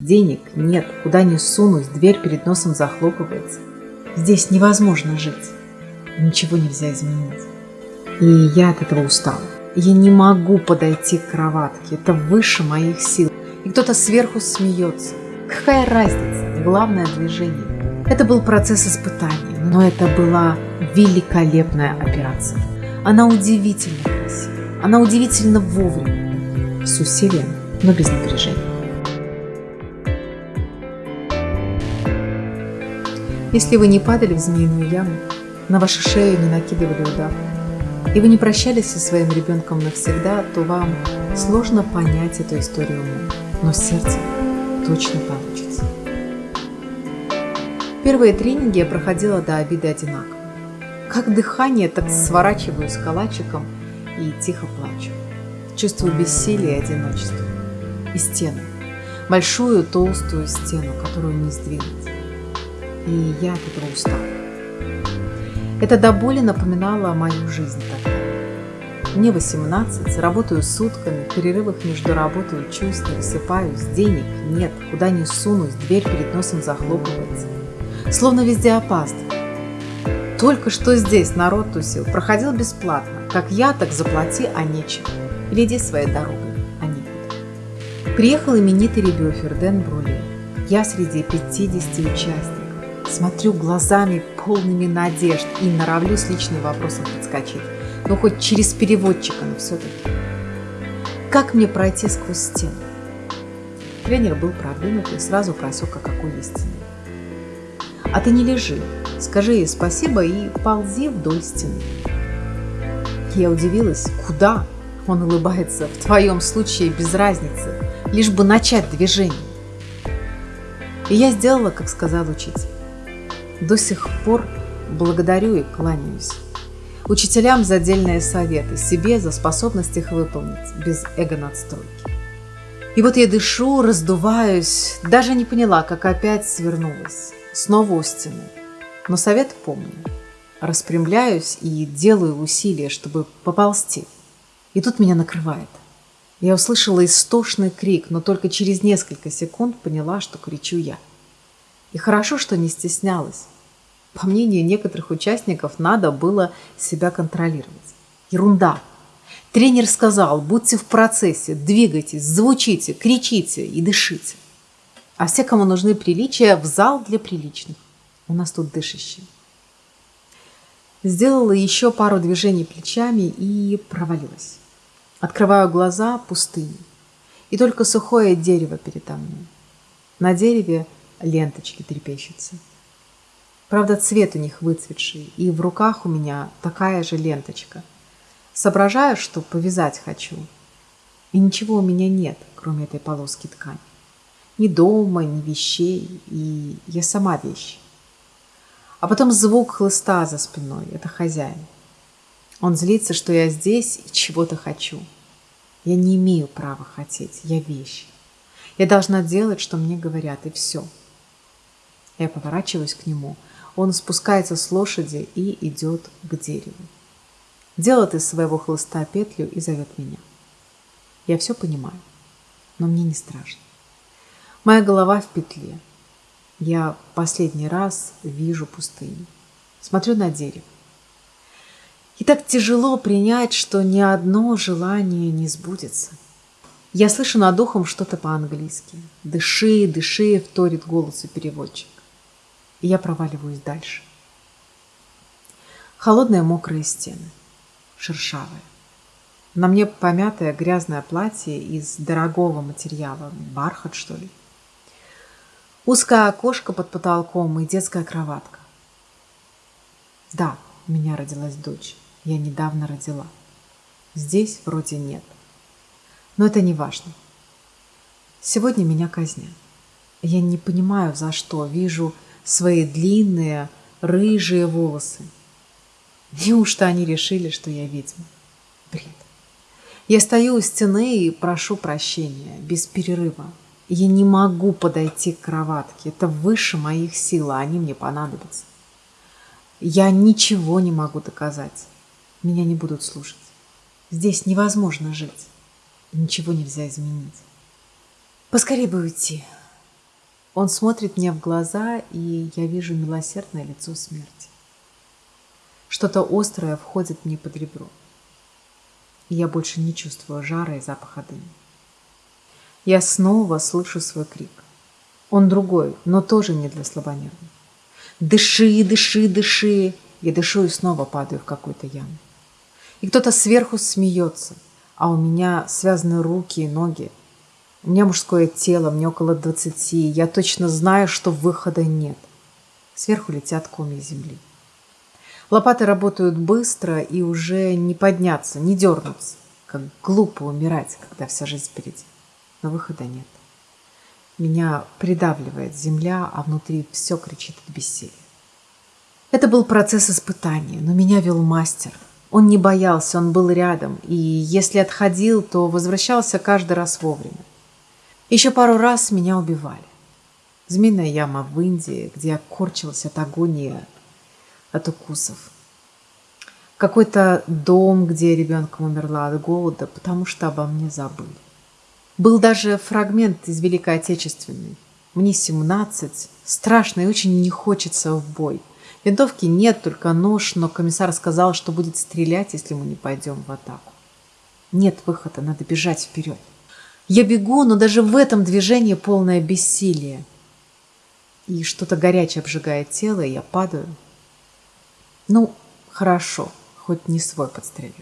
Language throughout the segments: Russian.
Денег нет, куда ни сунусь, дверь перед носом захлопывается. Здесь невозможно жить. Ничего нельзя изменить. И я от этого устала. Я не могу подойти к кроватке. Это выше моих сил. И кто-то сверху смеется. Какая разница? Главное движение. Это был процесс испытания, но это была великолепная операция. Она удивительно красива. Она удивительно вовремя. С усилием, но без напряжения. Если вы не падали в змеиную яму, на вашу шею не накидывали удар, и вы не прощались со своим ребенком навсегда, то вам сложно понять эту историю умом, но сердце точно получится. Первые тренинги я проходила до обиды одинаково. Как дыхание, так сворачиваюсь калачиком и тихо плачу. Чувствую бессилие и одиночество. И стену. Большую толстую стену, которую не сдвинуть и я от этого устала. Это до боли напоминало мою жизнь тогда. Мне 18, работаю сутками, в перерывах между работой учусь, не высыпаюсь, денег нет, куда не сунусь, дверь перед носом захлопывается. Словно везде опаздываю. Только что здесь народ тусил, проходил бесплатно. Как я, так заплати, а нечем. Или иди своей дорогой, а некуда. Приехал именитый ребёфер Дэн Брули. Я среди 50 участников. Смотрю глазами полными надежд и норовлюсь личным вопросом подскочить. Ну, хоть через переводчика, но все-таки. Как мне пройти сквозь стену? Тренер был продвинут и сразу просек, о какой есть стены. А ты не лежи, скажи ей спасибо и ползи вдоль стены. Я удивилась, куда? Он улыбается, в твоем случае без разницы, лишь бы начать движение. И я сделала, как сказал учитель. До сих пор благодарю и кланяюсь. Учителям за отдельные советы, себе за способность их выполнить, без эго-надстройки. И вот я дышу, раздуваюсь, даже не поняла, как опять свернулась. Снова у стены. Но совет помню. Распрямляюсь и делаю усилия, чтобы поползти. И тут меня накрывает. Я услышала истошный крик, но только через несколько секунд поняла, что кричу я. И хорошо, что не стеснялась. По мнению некоторых участников, надо было себя контролировать. Ерунда. Тренер сказал, будьте в процессе, двигайтесь, звучите, кричите и дышите. А все, кому нужны приличия, в зал для приличных. У нас тут дышащие. Сделала еще пару движений плечами и провалилась. Открываю глаза, пустыни. И только сухое дерево передо мной. На дереве ленточки трепещутся. Правда, цвет у них выцветший, и в руках у меня такая же ленточка. Соображаю, что повязать хочу. И ничего у меня нет, кроме этой полоски ткани. Ни дома, ни вещей, и я сама вещь. А потом звук хлыста за спиной. Это хозяин. Он злится, что я здесь и чего-то хочу. Я не имею права хотеть. Я вещь. Я должна делать, что мне говорят, и все. Я поворачиваюсь к нему. Он спускается с лошади и идет к дереву. Делает из своего хлыста петлю и зовет меня. Я все понимаю, но мне не страшно. Моя голова в петле. Я последний раз вижу пустыню. Смотрю на дерево. И так тяжело принять, что ни одно желание не сбудется. Я слышу над ухом что-то по-английски. «Дыши, дыши», — вторит голосу переводчик и я проваливаюсь дальше. Холодные мокрые стены, шершавые. На мне помятое грязное платье из дорогого материала, бархат что ли. Узкое окошко под потолком и детская кроватка. Да, у меня родилась дочь. Я недавно родила. Здесь вроде нет. Но это не важно. Сегодня меня казнят. Я не понимаю, за что. Вижу свои длинные рыжие волосы. Неужто они решили, что я ведьма? Бред. Я стою у стены и прошу прощения, без перерыва. Я не могу подойти к кроватке. Это выше моих сил, а они мне понадобятся. Я ничего не могу доказать. Меня не будут слушать. Здесь невозможно жить. Ничего нельзя изменить. Поскорее бы уйти. Он смотрит мне в глаза, и я вижу милосердное лицо смерти. Что-то острое входит мне под ребро. И я больше не чувствую жара и запаха дыма. Я снова слышу свой крик. Он другой, но тоже не для слабонервных. Дыши, дыши, дыши. Я дышу и снова падаю в какую-то яму. И кто-то сверху смеется, а у меня связаны руки и ноги. У меня мужское тело, мне около двадцати. Я точно знаю, что выхода нет. Сверху летят комья земли. Лопаты работают быстро и уже не подняться, не дернуться. Как глупо умирать, когда вся жизнь впереди. Но выхода нет. Меня придавливает земля, а внутри все кричит от бессилия. Это был процесс испытания, но меня вел мастер. Он не боялся, он был рядом, и если отходил, то возвращался каждый раз вовремя. Еще пару раз меня убивали. Змеиная яма в Индии, где я корчилась от агонии, от укусов. Какой-то дом, где ребенком умерла от голода, потому что обо мне забыли. Был даже фрагмент из Великой Отечественной. Мне 17, страшно и очень не хочется в бой. Винтовки нет, только нож, но комиссар сказал, что будет стрелять, если мы не пойдем в атаку. Нет выхода, надо бежать вперед. Я бегу, но даже в этом движении полное бессилие. И что-то горячее обжигает тело, и я падаю. Ну, хорошо, хоть не свой подстрелил.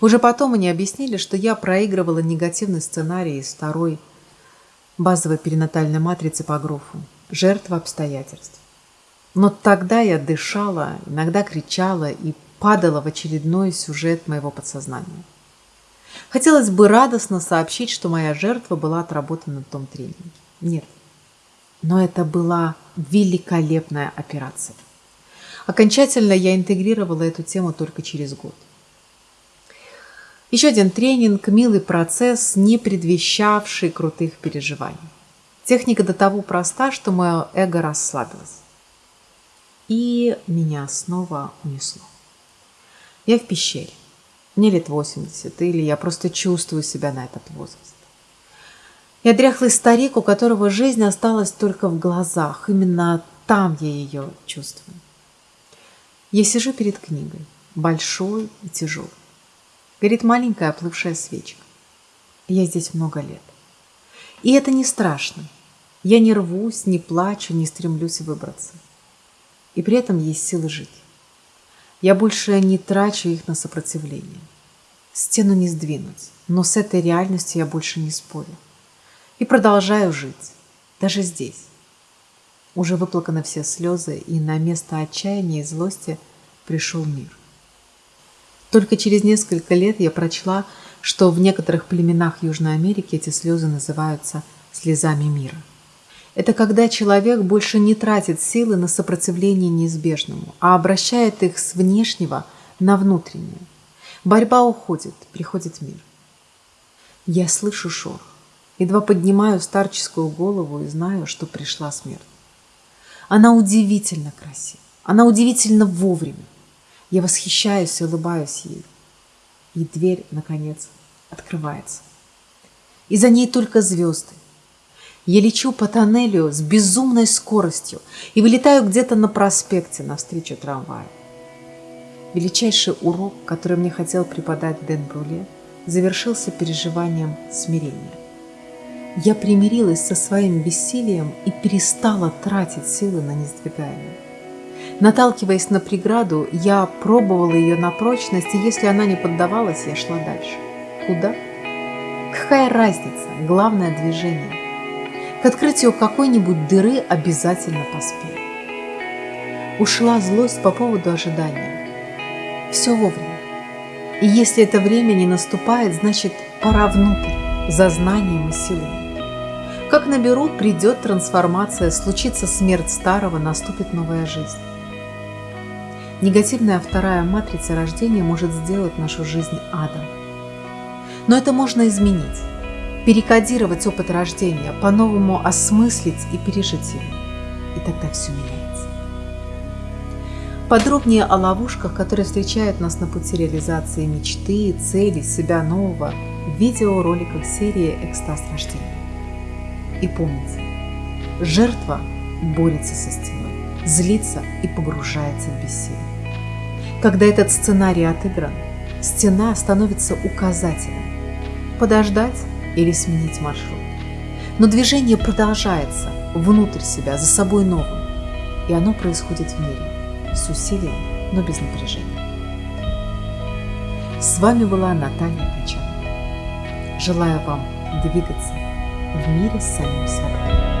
Уже потом они объяснили, что я проигрывала негативный сценарий из второй базовой перинатальной матрицы по Грофу «Жертва обстоятельств». Но тогда я дышала, иногда кричала и падала в очередной сюжет моего подсознания. Хотелось бы радостно сообщить, что моя жертва была отработана на том тренинге. Нет. Но это была великолепная операция. Окончательно я интегрировала эту тему только через год. Еще один тренинг, милый процесс, не предвещавший крутых переживаний. Техника до того проста, что мое эго расслабилось. И меня снова унесло. Я в пещере. Мне лет 80, или я просто чувствую себя на этот возраст. Я дряхлый старик, у которого жизнь осталась только в глазах. Именно там я ее чувствую. Я сижу перед книгой, большой и тяжелой. Горит маленькая оплывшая свечка. Я здесь много лет. И это не страшно. Я не рвусь, не плачу, не стремлюсь выбраться. И при этом есть силы жить. Я больше не трачу их на сопротивление. Стену не сдвинуть, но с этой реальностью я больше не спорю. И продолжаю жить, даже здесь. Уже выплаканы все слезы, и на место отчаяния и злости пришел мир. Только через несколько лет я прочла, что в некоторых племенах Южной Америки эти слезы называются слезами мира. Это когда человек больше не тратит силы на сопротивление неизбежному, а обращает их с внешнего на внутреннее. Борьба уходит, приходит мир. Я слышу шорох. Едва поднимаю старческую голову и знаю, что пришла смерть. Она удивительно красива. Она удивительно вовремя. Я восхищаюсь и улыбаюсь ей. И дверь, наконец, открывается. И за ней только звезды. Я лечу по тоннелю с безумной скоростью и вылетаю где-то на проспекте навстречу трамваю. Величайший урок, который мне хотел преподать Дэн Бруле, завершился переживанием смирения. Я примирилась со своим бессилием и перестала тратить силы на несдвигаемое. Наталкиваясь на преграду, я пробовала ее на прочность, и если она не поддавалась, я шла дальше. Куда? Какая разница? Главное движение. К открытию какой-нибудь дыры обязательно поспею. Ушла злость по поводу ожидания. Все вовремя. И если это время не наступает, значит пора внутрь, за знанием и силами. Как наберу, придет трансформация, случится смерть старого, наступит новая жизнь. Негативная вторая матрица рождения может сделать нашу жизнь адом. Но это можно изменить, перекодировать опыт рождения, по-новому осмыслить и пережить его. И тогда все меняется. Подробнее о ловушках, которые встречают нас на пути реализации мечты, цели, себя нового в видеороликах серии «Экстаз рождения». И помните, Жертва борется со стеной, злится и погружается в бессилие. Когда этот сценарий отыгран, стена становится указателем – подождать или сменить маршрут. Но движение продолжается внутрь себя, за собой новым, и оно происходит в мире с усилием, но без напряжения. С вами была Наталья Качан. Желаю вам двигаться в мире с самим собой.